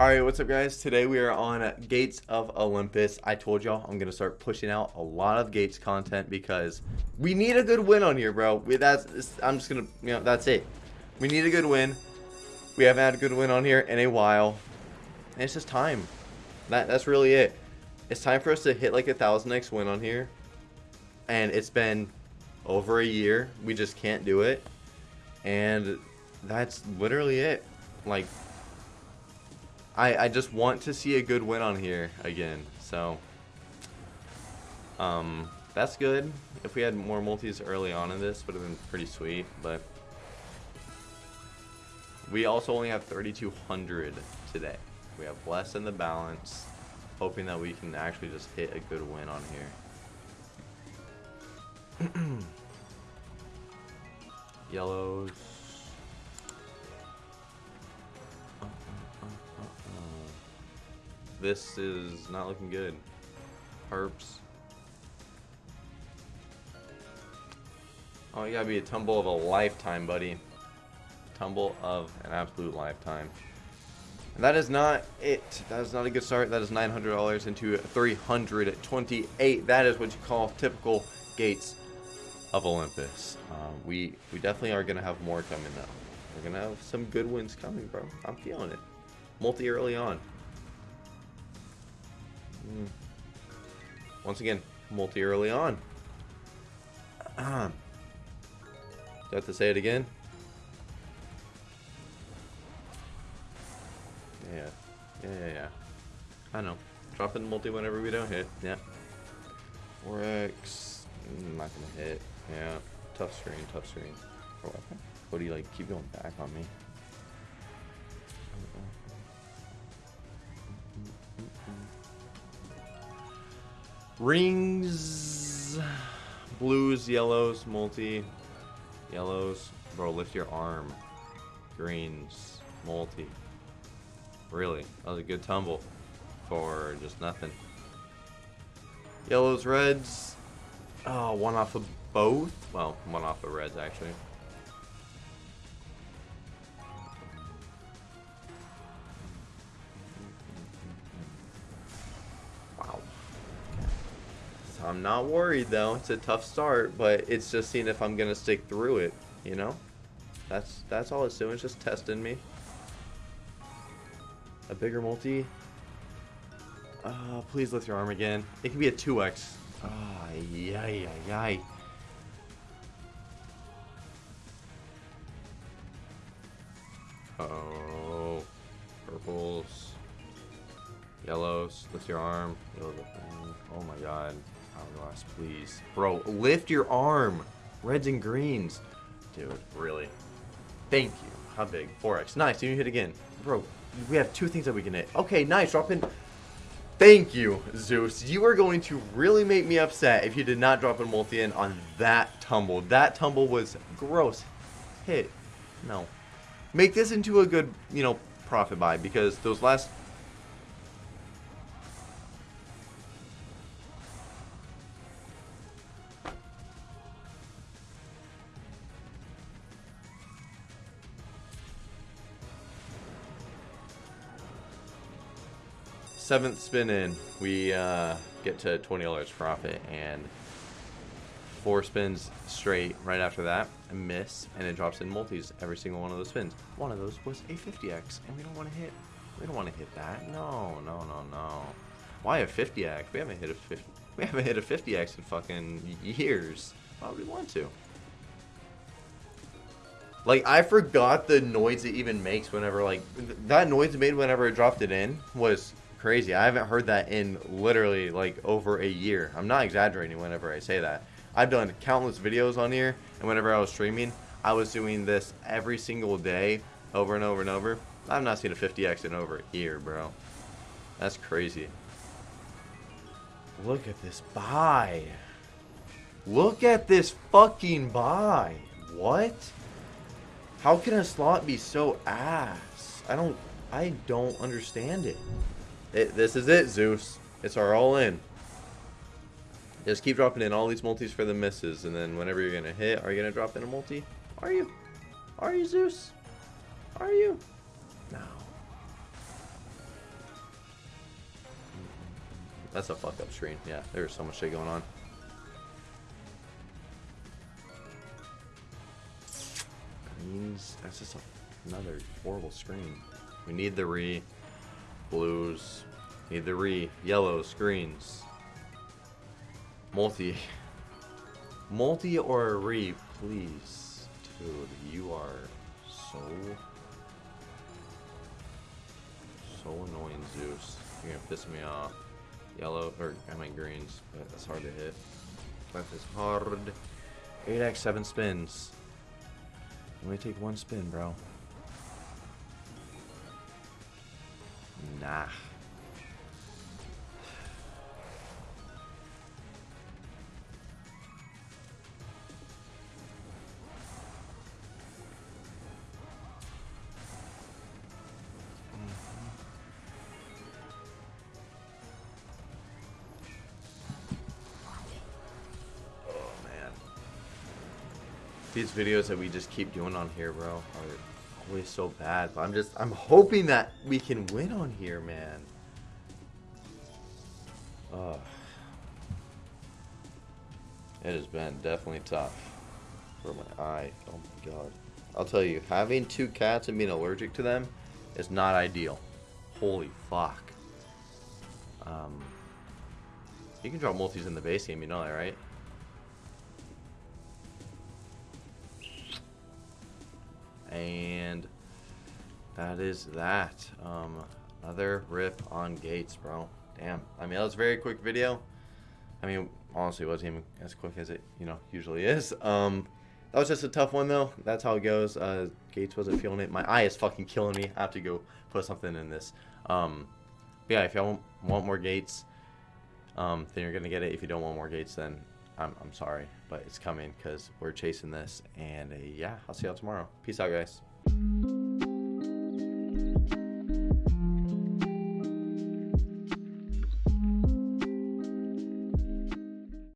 Alright, what's up guys? Today we are on Gates of Olympus. I told y'all I'm going to start pushing out a lot of Gates content because we need a good win on here, bro. We, that's I'm just going to, you know, that's it. We need a good win. We haven't had a good win on here in a while. And it's just time. That That's really it. It's time for us to hit like a 1000x win on here. And it's been over a year. We just can't do it. And that's literally it. Like, I, I just want to see a good win on here again. So, um, that's good. If we had more multis early on in this, would have been pretty sweet. But we also only have 3,200 today. We have less in the balance. Hoping that we can actually just hit a good win on here. Yellows. This is not looking good. Herps. Oh, you gotta be a tumble of a lifetime, buddy. Tumble of an absolute lifetime. And that is not it. That is not a good start. That is $900 into 328. That is what you call typical gates of Olympus. Uh, we we definitely are gonna have more coming though. We're gonna have some good wins coming, bro. I'm feeling it. Multi early on. Mm. Once again, multi early on. Do I have to say it again? Yeah. Yeah, yeah, yeah. I know. Drop in multi whenever we don't hit. Yeah. 4x. Mm, not gonna hit. Yeah. Tough screen, tough screen. What do you like? Keep going back on me. Rings, blues, yellows, multi, yellows. Bro, lift your arm. Greens, multi. Really, that was a good tumble for just nothing. Yellows, reds. Oh, one off of both. Well, one off of reds actually. I'm not worried though. It's a tough start, but it's just seeing if I'm gonna stick through it. You know, that's that's all it's doing. It's just testing me. A bigger multi. Uh, please lift your arm again. It can be a 2x. Ah, oh, yay, yay, Uh oh, purples, yellows. Lift your arm. Oh my god. Oh, Hourglass, please. Bro, lift your arm. Reds and greens. Dude, really. Thank you. How big? 4x. Nice. You hit again. Bro, we have two things that we can hit. Okay, nice. Drop in. Thank you, Zeus. You are going to really make me upset if you did not drop a multi in on that tumble. That tumble was gross. Hit. No. Make this into a good, you know, profit buy because those last seventh spin in, we uh, get to $20 profit, and four spins straight right after that, miss, and it drops in multis every single one of those spins. One of those was a 50x, and we don't want to hit, we don't want to hit that. No, no, no, no. Why a 50x? We haven't hit a 50, we haven't hit a 50x in fucking years. Why would we want to? Like, I forgot the noise it even makes whenever, like, that noise it made whenever it dropped it in was crazy. I haven't heard that in literally like over a year. I'm not exaggerating whenever I say that. I've done countless videos on here, and whenever I was streaming, I was doing this every single day, over and over and over. I've not seen a 50x in over a year, bro. That's crazy. Look at this buy. Look at this fucking buy. What? How can a slot be so ass? I don't I don't understand it. It, this is it, Zeus. It's our all-in. Just keep dropping in all these multis for the misses, and then whenever you're going to hit, are you going to drop in a multi? Are you? Are you, Zeus? Are you? No. That's a fuck up screen. Yeah, there's so much shit going on. Greens. That's just a, another horrible screen. We need the re. Blues. Need the re. Yellows. Greens. Multi. Multi or re, please. Dude, you are so... So annoying, Zeus. You're gonna piss me off. Yellow, or I mean greens, but that's hard to hit. That is hard. 8x, 7 spins. Only take one spin, bro. Nah. Oh. These videos that we just keep doing on here, bro, are always so bad. But I'm just, I'm hoping that we can win on here, man. Ugh. It has been definitely tough for my eye. Oh my god. I'll tell you, having two cats and being allergic to them is not ideal. Holy fuck. Um, you can draw multis in the base game, you know that, right? And that is that. Um, another rip on gates, bro. Damn. I mean, that was a very quick video. I mean, honestly, it wasn't even as quick as it, you know, usually is. Um, that was just a tough one, though. That's how it goes. Uh, Gates wasn't feeling it. My eye is fucking killing me. I have to go put something in this. Um, yeah, if y'all want more Gates, um, then you're going to get it. If you don't want more Gates, then I'm, I'm sorry. But it's coming because we're chasing this. And uh, yeah, I'll see y'all tomorrow. Peace out, guys.